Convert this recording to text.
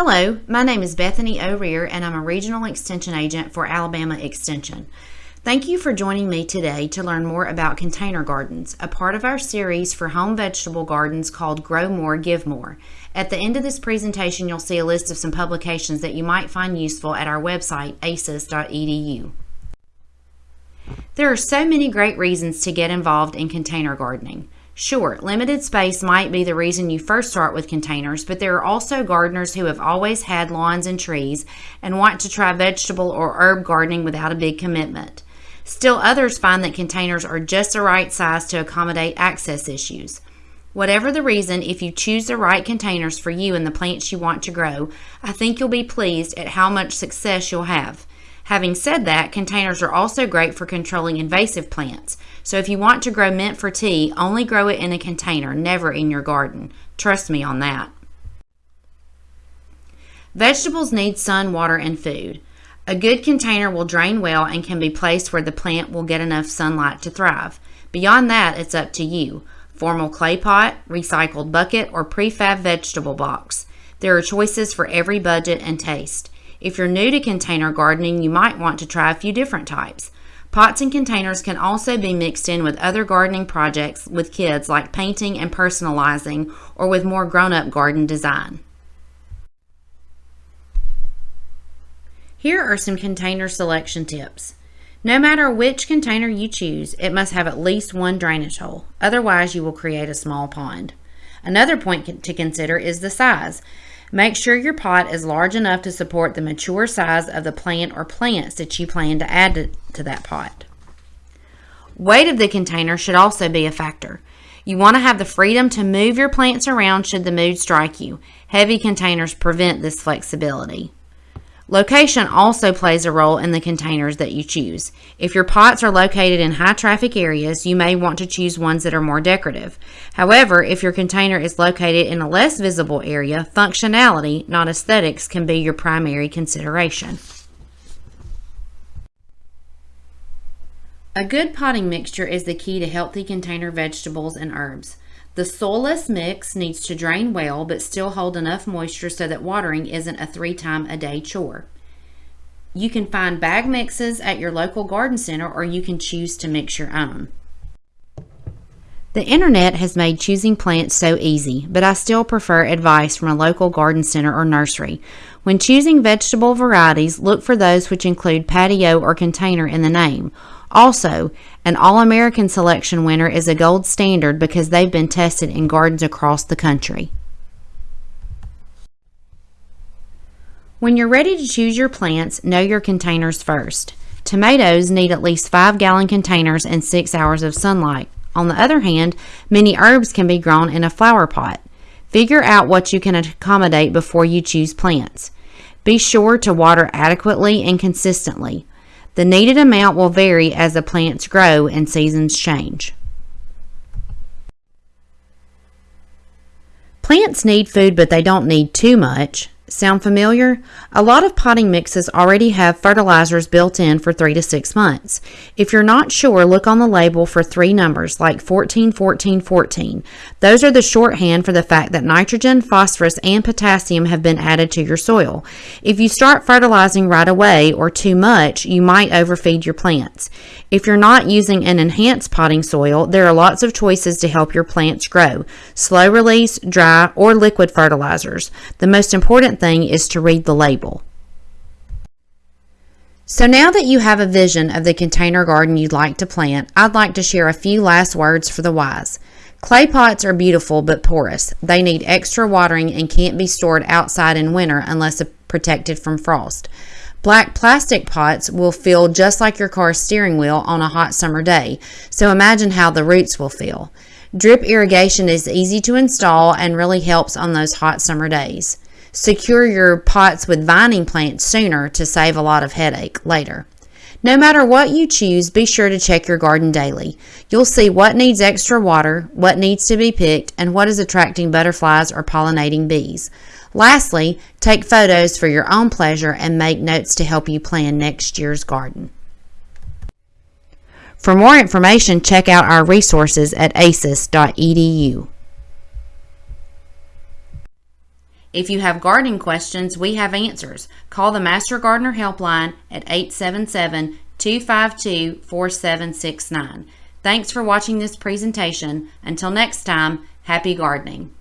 Hello, my name is Bethany O'Rear and I'm a Regional Extension Agent for Alabama Extension. Thank you for joining me today to learn more about container gardens, a part of our series for home vegetable gardens called Grow More, Give More. At the end of this presentation, you'll see a list of some publications that you might find useful at our website, aces.edu. There are so many great reasons to get involved in container gardening. Sure, limited space might be the reason you first start with containers, but there are also gardeners who have always had lawns and trees and want to try vegetable or herb gardening without a big commitment. Still, others find that containers are just the right size to accommodate access issues. Whatever the reason, if you choose the right containers for you and the plants you want to grow, I think you'll be pleased at how much success you'll have. Having said that, containers are also great for controlling invasive plants. So if you want to grow mint for tea, only grow it in a container, never in your garden. Trust me on that. Vegetables need sun, water, and food. A good container will drain well and can be placed where the plant will get enough sunlight to thrive. Beyond that, it's up to you. Formal clay pot, recycled bucket, or prefab vegetable box. There are choices for every budget and taste. If you're new to container gardening, you might want to try a few different types. Pots and containers can also be mixed in with other gardening projects with kids like painting and personalizing or with more grown-up garden design. Here are some container selection tips. No matter which container you choose, it must have at least one drainage hole. Otherwise, you will create a small pond. Another point to consider is the size. Make sure your pot is large enough to support the mature size of the plant or plants that you plan to add to, that pot. Weight of the container should also be a factor. You want to have the freedom to move your plants around should the mood strike you. Heavy containers prevent this flexibility. Location also plays a role in the containers that you choose. If your pots are located in high traffic areas, you may want to choose ones that are more decorative. However, if your container is located in a less visible area, functionality, not aesthetics, can be your primary consideration. A good potting mixture is the key to healthy container vegetables and herbs. The soilless mix needs to drain well but still hold enough moisture so that watering isn't a three time a day chore. You can find bag mixes at your local garden center or you can choose to mix your own. The internet has made choosing plants so easy, but I still prefer advice from a local garden center or nursery. When choosing vegetable varieties, look for those which include patio or container in the name. Also, an All American selection winner is a gold standard because they've been tested in gardens across the country. When you're ready to choose your plants, know your containers first. Tomatoes need at least 5 gallon containers and 6 hours of sunlight. On the other hand, many herbs can be grown in a flower pot. Figure out what you can accommodate before you choose plants. Be sure to water adequately and consistently. The needed amount will vary as the plants grow and seasons change. Plants need food, but they don't need too much. Sound familiar? A lot of potting mixes already have fertilizers built in for 3 to 6 months. If you're not sure, look on the label for three numbers like 14, 14, 14. Those are the shorthand for the fact that nitrogen, phosphorus, and potassium have been added to your soil. If you start fertilizing right away or too much, you might overfeed your plants. If you're not using an enhanced potting soil, there are lots of choices to help your plants grow. Slow release, dry, or liquid fertilizers. The most important thing is to read the label. So now that you have a vision of the container garden you'd like to plant, I'd like to share a few last words for the wise. Clay pots are beautiful but porous. They need extra watering and can't be stored outside in winter unless protected from frost. Black plastic pots will feel just like your car's steering wheel on a hot summer day, so imagine how the roots will feel. Drip irrigation is easy to install and really helps on those hot summer days. Secure your pots with vining plants sooner to save a lot of headache later. No matter what you choose, be sure to check your garden daily. You'll see what needs extra water, what needs to be picked, and what is attracting butterflies or pollinating bees. Lastly, take photos for your own pleasure and make notes to help you plan next year's garden. For more information, check out our resources at aces.edu. If you have gardening questions, we have answers. Call the Master Gardener Helpline at 877 252 4769. Thanks for watching this presentation. Until next time, happy gardening.